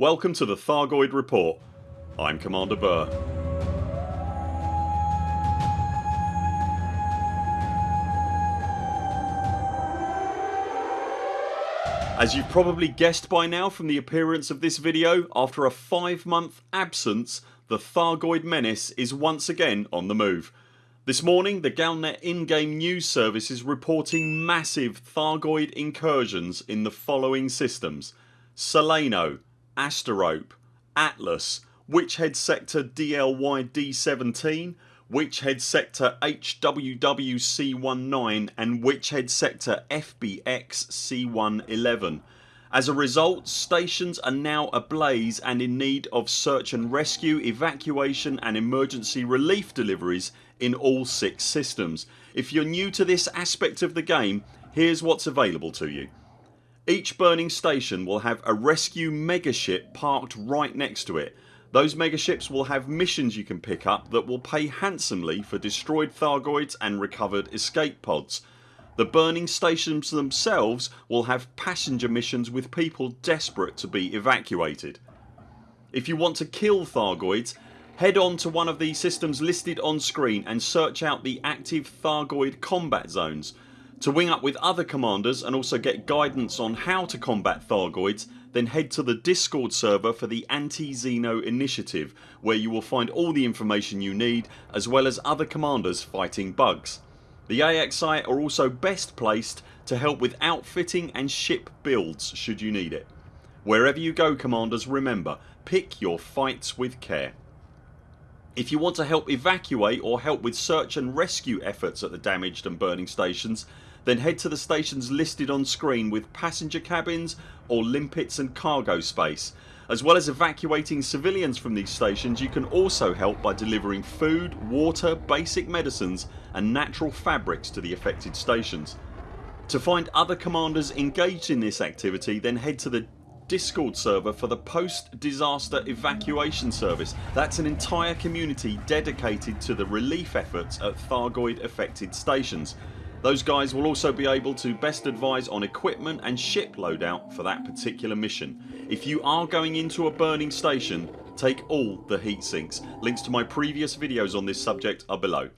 Welcome to the Thargoid Report. I'm Commander Burr. As you've probably guessed by now from the appearance of this video, after a 5 month absence the Thargoid menace is once again on the move. This morning the Galnet in-game news service is reporting massive Thargoid incursions in the following systems Solano, Asterope, Atlas, Witchhead Sector DLY D17, Witchhead Sector HWWC19 and Witchhead Sector FBX C111. As a result stations are now ablaze and in need of search and rescue, evacuation and emergency relief deliveries in all 6 systems. If you're new to this aspect of the game here's what's available to you. Each burning station will have a rescue megaship parked right next to it those megaships will have missions you can pick up that will pay handsomely for destroyed Thargoids and recovered escape pods. The burning stations themselves will have passenger missions with people desperate to be evacuated. If you want to kill Thargoids head on to one of the systems listed on screen and search out the active Thargoid combat zones. To wing up with other commanders and also get guidance on how to combat Thargoids then head to the discord server for the Anti-Xeno initiative where you will find all the information you need as well as other commanders fighting bugs. The AXI are also best placed to help with outfitting and ship builds should you need it. Wherever you go commanders remember pick your fights with care. If you want to help evacuate or help with search and rescue efforts at the damaged and burning stations then head to the stations listed on screen with passenger cabins or limpets and cargo space. As well as evacuating civilians from these stations you can also help by delivering food, water, basic medicines and natural fabrics to the affected stations. To find other commanders engaged in this activity then head to the discord server for the post disaster evacuation service. That's an entire community dedicated to the relief efforts at Thargoid affected stations. Those guys will also be able to best advise on equipment and ship loadout for that particular mission. If you are going into a burning station take all the heat sinks. Links to my previous videos on this subject are below.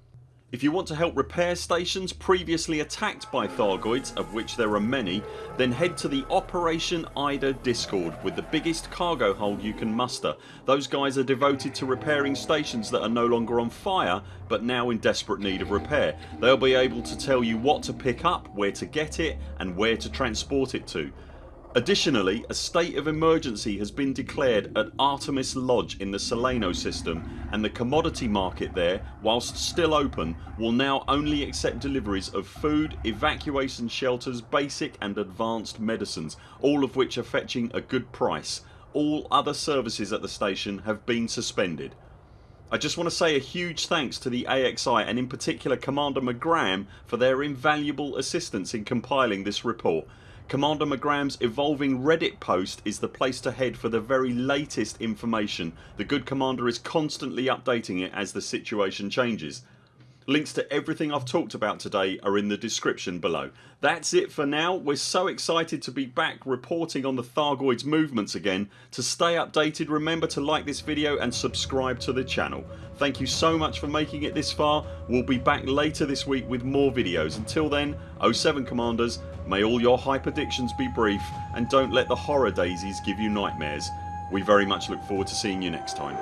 If you want to help repair stations previously attacked by Thargoids of which there are many then head to the Operation Ida discord with the biggest cargo hold you can muster. Those guys are devoted to repairing stations that are no longer on fire but now in desperate need of repair. They'll be able to tell you what to pick up, where to get it and where to transport it to. Additionally a state of emergency has been declared at Artemis Lodge in the Solano system and the commodity market there whilst still open will now only accept deliveries of food, evacuation shelters, basic and advanced medicines all of which are fetching a good price. All other services at the station have been suspended. I just want to say a huge thanks to the AXI and in particular Commander McGram for their invaluable assistance in compiling this report. Commander McGram's evolving reddit post is the place to head for the very latest information. The good commander is constantly updating it as the situation changes. Links to everything I've talked about today are in the description below. That's it for now. We're so excited to be back reporting on the Thargoids movements again. To stay updated remember to like this video and subscribe to the channel. Thank you so much for making it this far. We'll be back later this week with more videos. Until then 0 7 CMDRs May all your hype hyperdictions be brief and don't let the horror daisies give you nightmares. We very much look forward to seeing you next time.